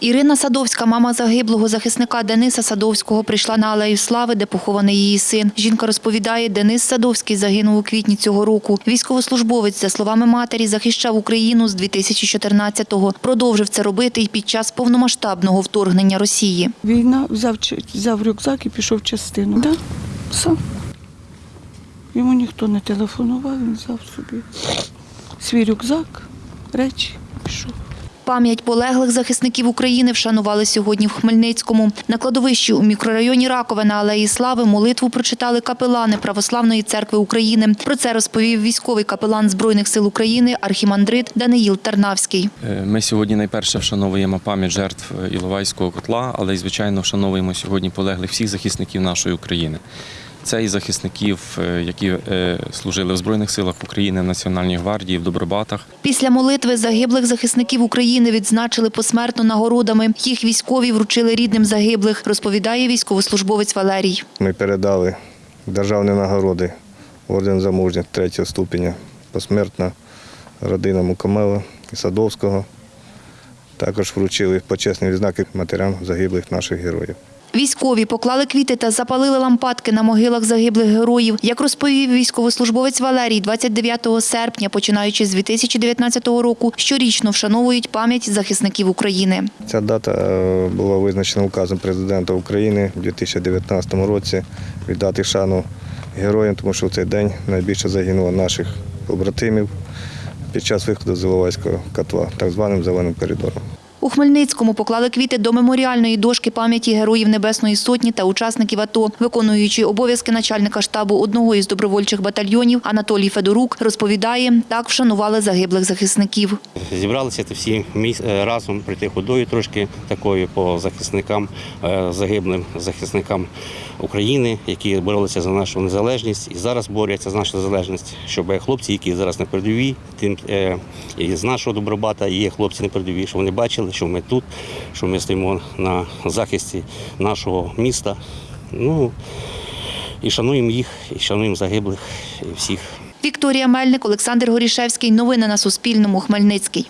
Ірина Садовська, мама загиблого захисника Дениса Садовського, прийшла на алею слави, де похований її син. Жінка розповідає, Денис Садовський загинув у квітні цього року. Військовослужбовець, за словами матері, захищав Україну з 2014-го. Продовжив це робити і під час повномасштабного вторгнення Росії. Війна взяв, взяв рюкзак і пішов в частину. Да? Сам. Йому ніхто не телефонував, він взяв собі свій рюкзак, речі, пішов. Пам'ять полеглих захисників України вшанували сьогодні в Хмельницькому. На кладовищі у мікрорайоні Ракове на Алеї Слави молитву прочитали капелани Православної церкви України. Про це розповів військовий капелан Збройних сил України архімандрит Даниїл Тарнавський. Е, Ми сьогодні найперше вшановуємо пам'ять жертв е, Іловайського котла, але й звичайно вшановуємо сьогодні полеглих всіх захисників нашої України. Це і захисників, е, які е, служили в Збройних силах України, в Національній гвардії, в Добробатах. Після молитви загиблих захисників України відзначили посмертно нагородами. Їх військові вручили рідним загиблих, розповідає військовослужбовець Валерій. Ми передали державні нагороди орден за мужність третього ступеня посмертно родинам Мукомела і Садовського. Також вручили почесні відзнаки матерям загиблих наших героїв. Військові поклали квіти та запалили лампадки на могилах загиблих героїв. Як розповів військовослужбовець Валерій, 29 серпня, починаючи з 2019 року, щорічно вшановують пам'ять захисників України. Ця дата е, була визначена указом президента України у 2019 році віддати шану героям, тому що в цей день найбільше загинуло наших побратимів під час виходу з Іловайського котла, так званим зеленим коридором. У Хмельницькому поклали квіти до меморіальної дошки пам'яті героїв Небесної Сотні та учасників АТО. Виконуючий обов'язки начальника штабу одного із добровольчих батальйонів Анатолій Федорук розповідає, так вшанували загиблих захисників. Зібралися це всі е, разом прийти ходою трошки такою по захисникам, е, загиблим захисникам України, які боролися за нашу незалежність і зараз борються за нашу незалежність, щоб хлопці, які зараз на передовій, тим е, з нашого добробата є хлопці на передовій, щоб вони бачили, що ми тут, що ми стоїмо на захисті нашого міста. Ну і шануємо їх, і шануємо загиблих і всіх. Вікторія Мельник, Олександр Горішевський. Новини на Суспільному. Хмельницький.